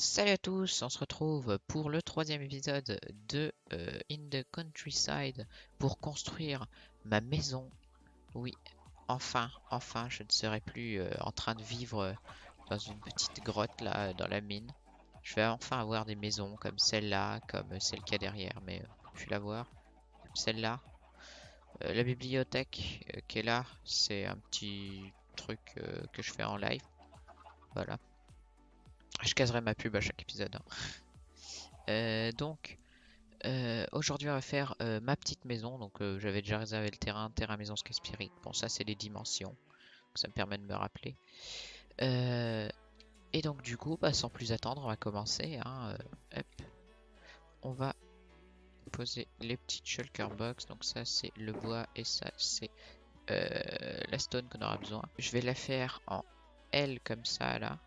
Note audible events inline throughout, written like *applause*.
Salut à tous, on se retrouve pour le troisième épisode de euh, In the Countryside pour construire ma maison. Oui, enfin, enfin, je ne serai plus euh, en train de vivre euh, dans une petite grotte là, dans la mine. Je vais enfin avoir des maisons comme celle-là, comme celle qu'il y a derrière, mais je vais la voir. Celle-là. la bibliothèque qui est là, c'est un petit truc que je fais en live. Voilà. Je caserai ma pub à chaque épisode. Hein. Euh, donc, euh, aujourd'hui on va faire euh, ma petite maison. Donc j'avais déjà réservé le terrain, terrain maison Skyspirit. Bon ça c'est les dimensions. Ça me permet de me rappeler. et donc du coup, bah, sans plus attendre, on va commencer. Hein, on va poser les petites shulker box. Donc ça c'est le bois et ça c'est la stone qu'on aura besoin. Je vais la faire en L comme ça là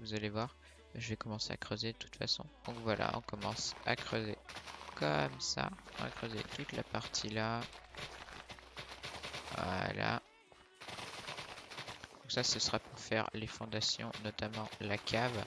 vous allez voir. Je vais commencer à creuser de toute façon. Donc voilà, on commence à creuser comme ça. On va creuser toute la partie là. Voilà. Donc ça, ce sera pour faire les fondations, notamment la cave.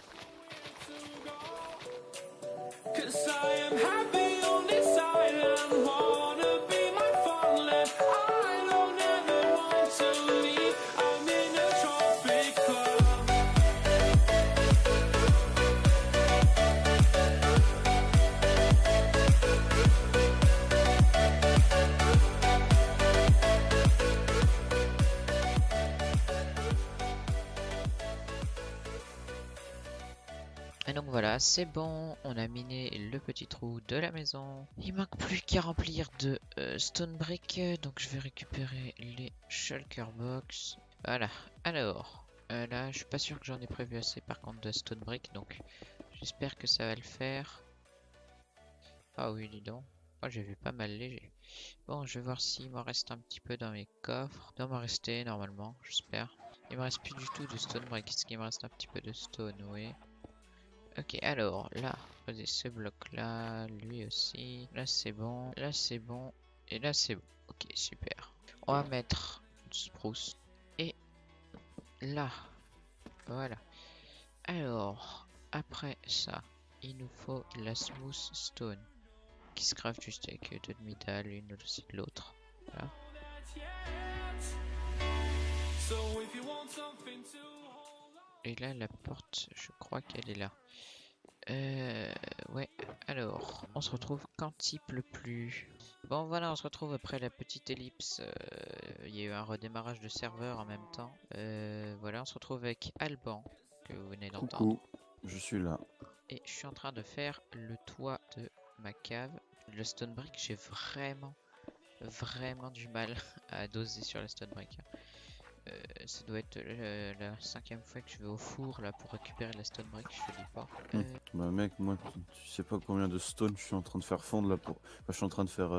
C'est bon, on a miné le petit trou de la maison. Il manque plus qu'à remplir de euh, stone brick, donc je vais récupérer les shulker box. Voilà, alors, euh, là je suis pas sûr que j'en ai prévu assez par contre de stone brick, donc j'espère que ça va le faire. Ah oui, dis donc. Oh, j'ai vu pas mal léger. Bon, je vais voir s'il me reste un petit peu dans mes coffres. Il doit m'en rester normalement, j'espère. Il me reste plus du tout de stone brick. Est-ce qu'il me reste un petit peu de stone Oui. Ok, alors là, poser ce bloc là, lui aussi. Là c'est bon, là c'est bon, et là c'est bon. Ok, super. On va mettre une spruce. Et là, voilà. Alors, après ça, il nous faut la smooth stone qui se craft juste avec deux demi-dalles, l'une aussi de l'autre. Voilà. Et là, la porte, je crois qu'elle est là. Euh, ouais, alors, on se retrouve quand il pleut plus. Bon, voilà, on se retrouve après la petite ellipse. Euh, il y a eu un redémarrage de serveur en même temps. Euh, voilà, on se retrouve avec Alban, que vous venez d'entendre. je suis là. Et je suis en train de faire le toit de ma cave. Le stone brick, j'ai vraiment, vraiment du mal *laughs* à doser sur la stone brick. Euh, ça doit être euh, la cinquième fois que je vais au four là pour récupérer la stone brick, je te dis pas. Hmm. Euh, bah mec, moi tu sais pas combien de stone je suis en train de faire fondre là pour. Enfin, je suis en train de faire.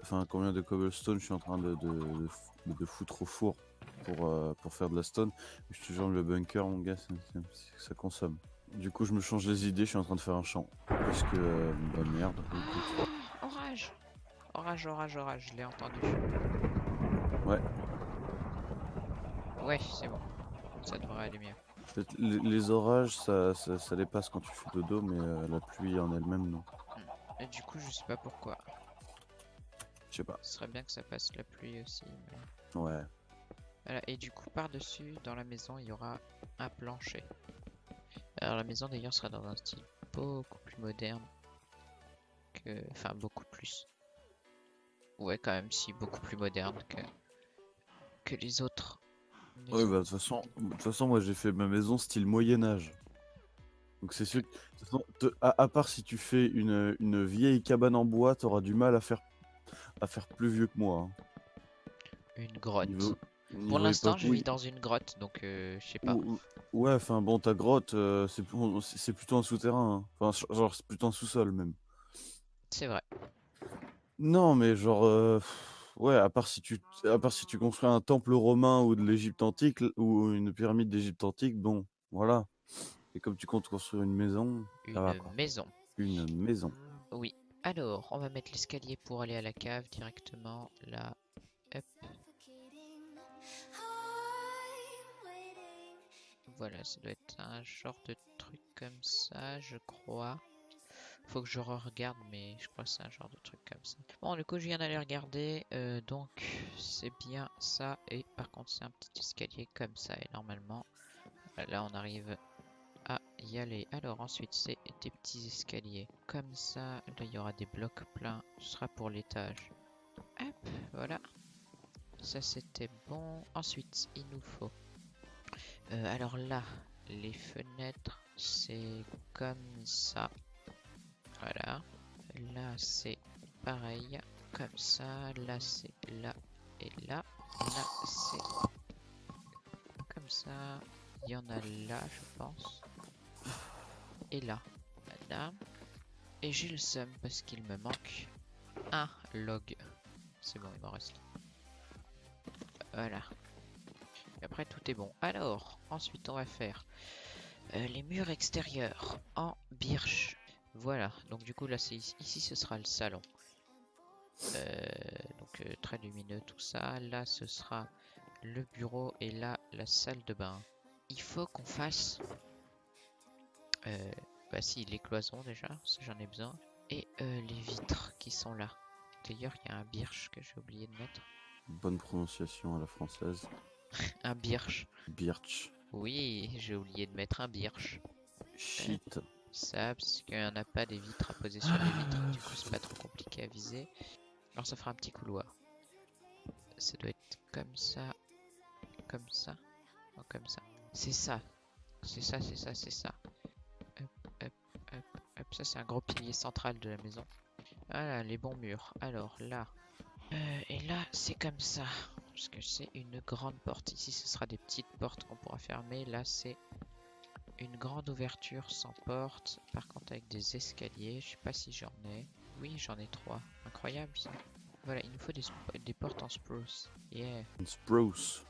Enfin combien de cobblestone je suis en train de, de, de, foutre au four pour, pour faire de la stone. Je te jure le bunker mon gars, ça consomme. Du coup je me change les idées, je suis en train de faire un champ. Parce que bah merde. orage Orage, orage, orage, je l'ai entendu. Ouais, Ouais, c'est bon. Ça devrait aller mieux. Les, orages, ça, ça, dépasse quand tu fais dodo, mais euh, la pluie en elle-même, non. Hmm. Et du coup, je sais pas pourquoi. Je sais pas. Ce serait bien que ça fasse la pluie aussi. Ouais. Voilà, et du coup, par-dessus, dans la maison, il y aura un plancher. Alors, la maison d'ailleurs sera dans un style beaucoup plus moderne. Que... Enfin, beaucoup plus. Ouais, quand même, si, beaucoup plus moderne que, que les autres Ouais, bah de toute façon, de toute façon, moi j'ai fait ma maison style Moyen Âge. Donc c'est sûr que, à, part si tu fais une, une vieille cabane en bois, t'auras du mal à faire, à faire plus vieux que moi. Hein. Une grotte. Pour l'instant, je vis dans une grotte, donc euh, je sais pas. Ouais, enfin bon, ta grotte, euh, c'est plutôt un souterrain. Hein. Enfin, genre, c'est plutôt un sous-sol même. C'est vrai. Non, mais genre. Euh, Ouais, à part si tu, à part si tu construis un temple romain ou de l'Égypte antique ou une pyramide d'Égypte antique, bon, voilà. Et comme tu comptes construire une maison, une maison. Une maison. Oui. Alors, on va mettre l'escalier pour aller à la cave directement là. Hop. voilà, ça doit être un genre de truc comme ça, je crois. Faut que je regarde, mais je crois que c'est un genre de truc comme ça. Bon, du coup, je viens d'aller regarder. euh, donc, c'est bien ça. Et par contre, c'est un petit escalier comme ça. Et normalement, là, on arrive à y aller. Alors, ensuite, c'est des petits escaliers comme ça. Là, il y aura des blocs pleins. Ce sera pour l'étage. Hop, voilà. Ça, c'était bon. Ensuite, il nous faut... euh, alors là, les fenêtres, c'est comme ça. Voilà. Là, c'est pareil. Comme ça. Là, c'est là et là. Là, c'est comme ça. Il y en a là, je pense. Et là. Voilà. Et j'ai le seum parce qu'il me manque un log. C'est bon, il m'en reste. Voilà. Après, tout est bon. Alors, ensuite, on va faire euh, les murs extérieurs en birch. Voilà, donc du coup là c'est ici, ici, ce sera le salon. Euh, donc euh, très lumineux tout ça. Là ce sera le bureau et là la salle de bain. Il faut qu'on fasse... Euh, bah si, les cloisons déjà, ça j'en ai besoin. Et les vitres qui sont là. D'ailleurs il y a un birch que j'ai oublié de mettre. Bonne prononciation à la française. *laughs* Un birch. Birch. Oui, j'ai oublié de mettre un birch. Shit. Ça, parce qu'il n'y en a pas des vitres à poser sur les vitres, du coup c'est pas trop compliqué à viser. Alors ça fera un petit couloir. Ça doit être comme ça, comme ça, ou comme ça. C'est ça, c'est ça, c'est ça, c'est ça. Hop, hop, hop, hop. Ça c'est un gros pilier central de la maison. Voilà, les bons murs. Alors là, euh, et là c'est comme ça, parce que c'est une grande porte. Ici ce sera des petites portes qu'on pourra fermer. Là c'est une grande ouverture sans porte, par contre avec des escaliers. Je sais pas si j'en ai. Oui, j'en ai trois. Incroyable ça. Voilà, il nous faut des portes en spruce. Yeah. Spruce.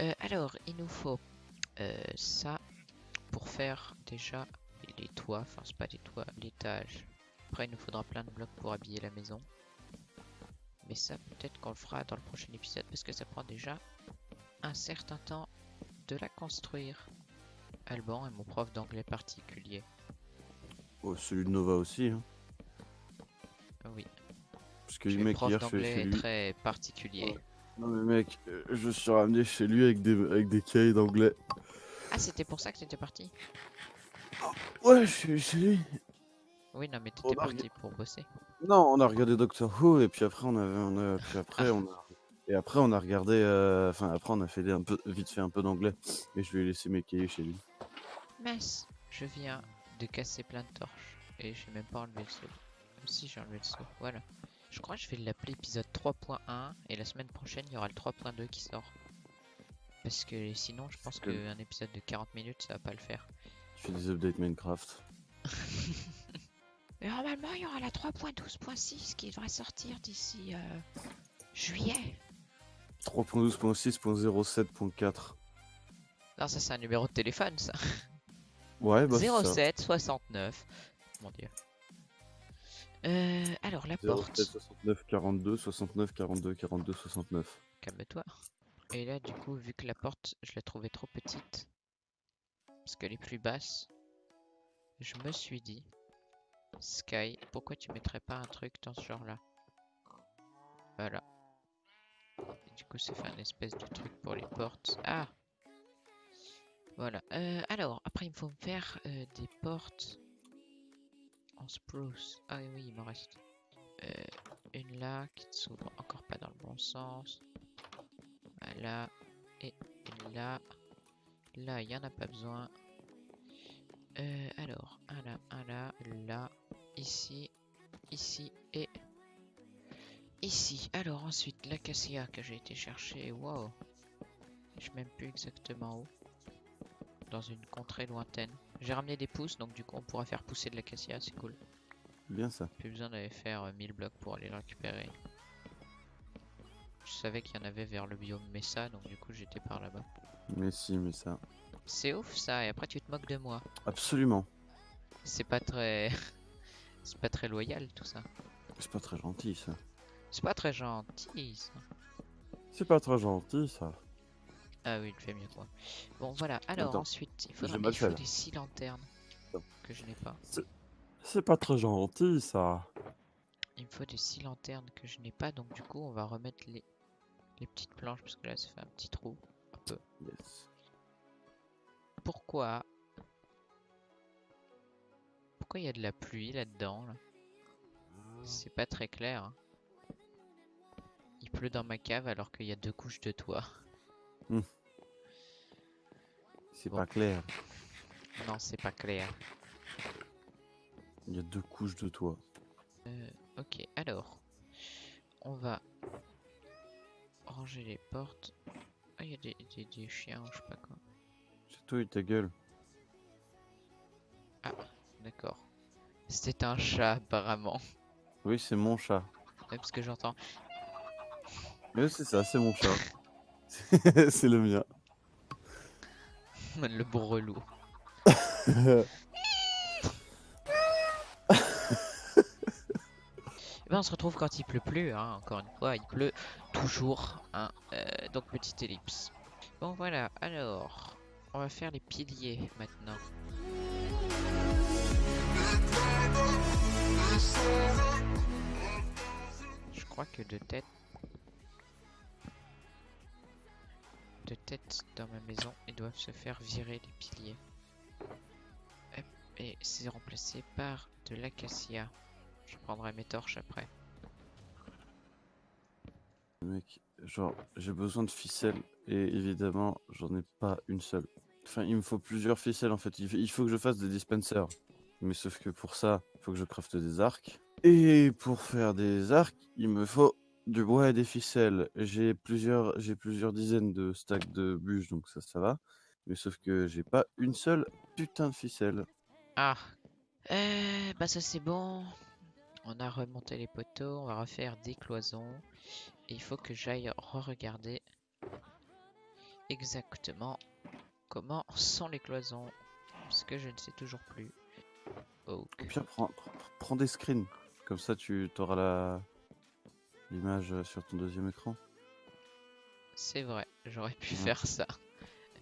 Euh, alors, il nous faut euh, ça pour faire déjà les toits. Enfin, c'est pas des toits, l'étage. Après, il nous faudra plein de blocs pour habiller la maison. Mais ça, peut-être qu'on le fera dans le prochain épisode parce que ça prend déjà un certain temps de la construire. Alban est mon prof d'anglais particulier. Oh, celui de Nova aussi. Hein. Ah Oui, Parce que le mec, prof hier, d'anglais chez lui. très particulier. Non, mais mec, euh, je suis ramené chez lui avec des, avec des cahiers d'anglais. Ah, c'était pour ça que t'étais parti? Ouais, je suis chez lui. Oui, non, mais t'étais a parti pour bosser. Non, on a regardé Doctor Who et puis après on avait, on a, puis après on a, et après on a regardé, euh, enfin après on a fait des- un peu, vite fait un peu d'anglais et je lui ai laissé mes cahiers chez lui. Mince, je viens de casser plein de torches et j'ai même pas enlevé le seau. Si j'ai enlevé le seau, voilà. Je crois que je vais l'appeler épisode 3.1 et la semaine prochaine il y aura le 3.2 qui sort. Parce que sinon je pense que- qu'un épisode de 40 minutes ça va pas le faire. Je fais des updates Minecraft. Mais *laughs* normalement il y aura la 3.12.6 qui devrait sortir d'ici euh, juillet. 3.12.6.07.4. Non ça c'est un numéro de téléphone ça. Ouais, bah c'est ça. 07 69. Mon dieu. Euh, alors la porte. 07 69 42 69 42 42 69. Calme-toi. Et là, du coup, vu que la porte, je la trouvais trop petite, parce qu'elle est plus basse, je me suis dit, Sky, pourquoi tu mettrais pas un truc dans ce genre-là? Voilà. Et du coup, ça fait un espèce de truc pour les portes. Ah Voilà. Euh, alors, après, il me faut me faire euh, des portes en spruce. Ah oui, il m'en reste. Euh, une là qui ne s'ouvre encore pas dans le bon sens. Voilà. Et une là. Là, il n'y en a pas besoin. Alors, un là, un là, là, ici, ici et ici. Alors ensuite, l'acacia que j'ai été chercher. Wow. Je sais même plus exactement où. Dans une contrée lointaine. J'ai ramené des pousses, donc du coup on pourra faire pousser de l'acacia, c'est cool. Bien ça. Plus besoin d'aller faire euh, 1000 blocs pour aller le récupérer. Je savais qu'il y en avait vers le biome Mesa, donc du coup j'étais par là-bas. Mais si, mais ça. C'est ouf ça, et après tu te moques de moi. Absolument. C'est pas très... *laughs* C'est pas très loyal tout ça. C'est pas très gentil ça. C'est pas très gentil ça. C'est pas très gentil ça. Ah oui, il fait mieux que moi. Bon, voilà. Alors, Attends, ensuite, il, faudra, il faut des six lanternes Attends. que je n'ai pas. C'est pas très gentil, ça. Il me faut des six lanternes que je n'ai pas, donc du coup, on va remettre les, les petites planches parce que là, ça fait un petit trou. Un peu. Yes. Pourquoi? Pourquoi il y a de la pluie là-dedans là? C'est pas très clair. hein. Il pleut dans ma cave alors qu'il y a deux couches de toit. C'est Bon. pas clair. Non, c'est pas clair. Il y a deux couches de toit. Euh, ok, alors. On va ranger les portes. Ah, il y a des, des- des chiens ou je sais pas quoi. C'est toi et ta gueule. D'accord. C'était un chat apparemment. Oui, c'est mon chat. Ouais, parce que j'entends. Mais c'est ça, c'est mon chat. *laughs* *laughs* c'est le mien. le brelou. *laughs* Eh ben, on se retrouve quand il pleut plus, hein, encore une fois, il pleut toujours. Hein, euh, donc petite ellipse. Bon voilà, alors, on va faire les piliers maintenant. Je crois que de tête... De tête dans ma maison, ils doivent se faire virer les piliers. Et c'est remplacé par de l'acacia. Je prendrai mes torches après. Mec, genre, j'ai besoin de ficelles et évidemment, j'en ai pas une seule. Enfin, il me faut plusieurs ficelles en fait. Il faut que je fasse des dispensers. Mais sauf que pour ça, il faut que je crafte des arcs. Et pour faire des arcs, il me faut du bois et des ficelles. J'ai plusieurs, j'ai plusieurs dizaines de stacks de bûches, donc ça, ça va. Mais sauf que j'ai pas une seule putain de ficelle. Ah euh, Bah ça c'est bon. On a remonté les poteaux, on va refaire des cloisons. Et il faut que j'aille re-regarder exactement comment sont les cloisons. Parce que je ne sais toujours plus. Ok. Au pire, prends, prends- prends des screens. Comme ça, tu auras la l'image sur ton deuxième écran. C'est vrai, j'aurais pu Ouais. faire ça.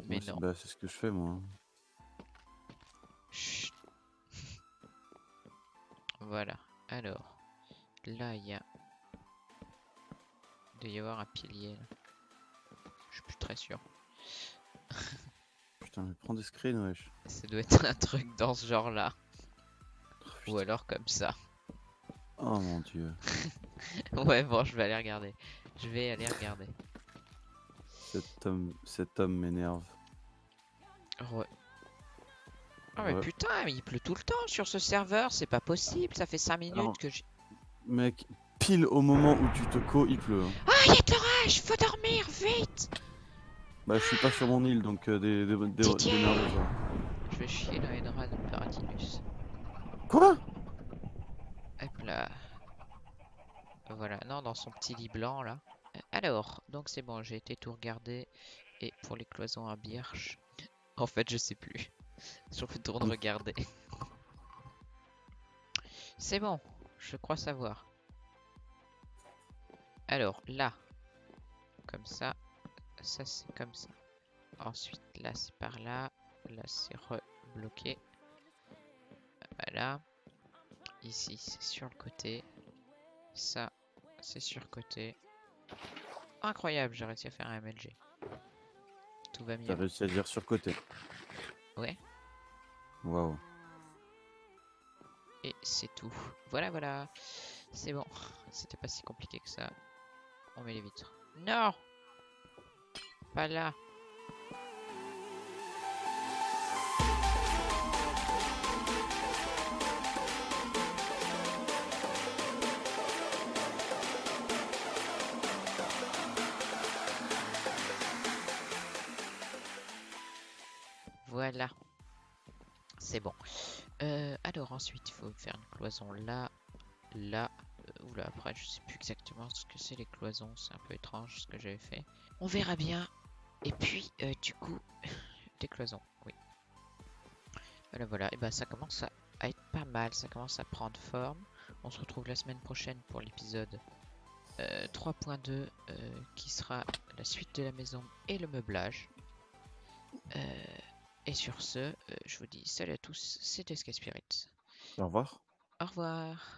Mais Moi, non. bah, c'est ce que je fais moi. hein. Chut. Voilà. Alors, là, il y a... Il doit y avoir un pilier. là. Je suis plus très sûr. *laughs* Putain, mais prends des screens, wesh. Ça doit être un truc dans ce genre-là. Oh, Ou alors comme ça. Oh mon dieu. *laughs* *laughs* Ouais, bon, je vais aller regarder. Je vais aller regarder. Cet homme, cet homme m'énerve. Ouais. Ah mais Ouais. putain, mais il pleut tout le temps sur ce serveur, c'est pas possible, ça fait 5 minutes Alors- que j'ai... Mec, pile au moment où tu te co, il pleut. hein. Ah, il y a de l'orage, faut dormir, vite Bah, je suis pas sur mon île, donc euh, des, des, des, démerdez-vous. Je vais chier dans les draps de Paratinus. Quoi? Hop là. Voilà, non, dans son petit lit blanc là. Alors, donc c'est bon, j'ai été tout regarder. Et pour les cloisons à Birch, *laughs* en fait, je sais plus. *laughs* Je Mm. regarder. *laughs* C'est bon, je crois savoir. Alors, là, comme ça, ça c'est comme ça. Ensuite, là c'est par là, là c'est rebloqué. Voilà. Ici, c'est sur le côté. Ça, c'est sur le côté. Incroyable, j'ai réussi à faire un MLG. Tout va T'as mieux. réussi à dire surcoté. Ouais. Waouh. Et c'est tout. Voilà, voilà. C'est bon. C'était pas si compliqué que ça. On met les vitres. Non Pas là. Voilà. C'est bon. Euh, alors ensuite, il faut faire une cloison là, là. Euh, oula, après, je sais plus exactement ce que c'est les cloisons. C'est un peu étrange ce que j'avais fait. On verra bien. Et puis, euh, du coup, *laughs* des cloisons, oui. Voilà, voilà. Et ben, ça commence à, être pas mal. Ça commence à prendre forme. On se retrouve la semaine prochaine pour l'épisode euh, 3.2 euh, qui sera la suite de la maison et le meublage. Et sur ce, euh, je vous dis salut à tous, c'était Sky Spirit. Au revoir. Au revoir.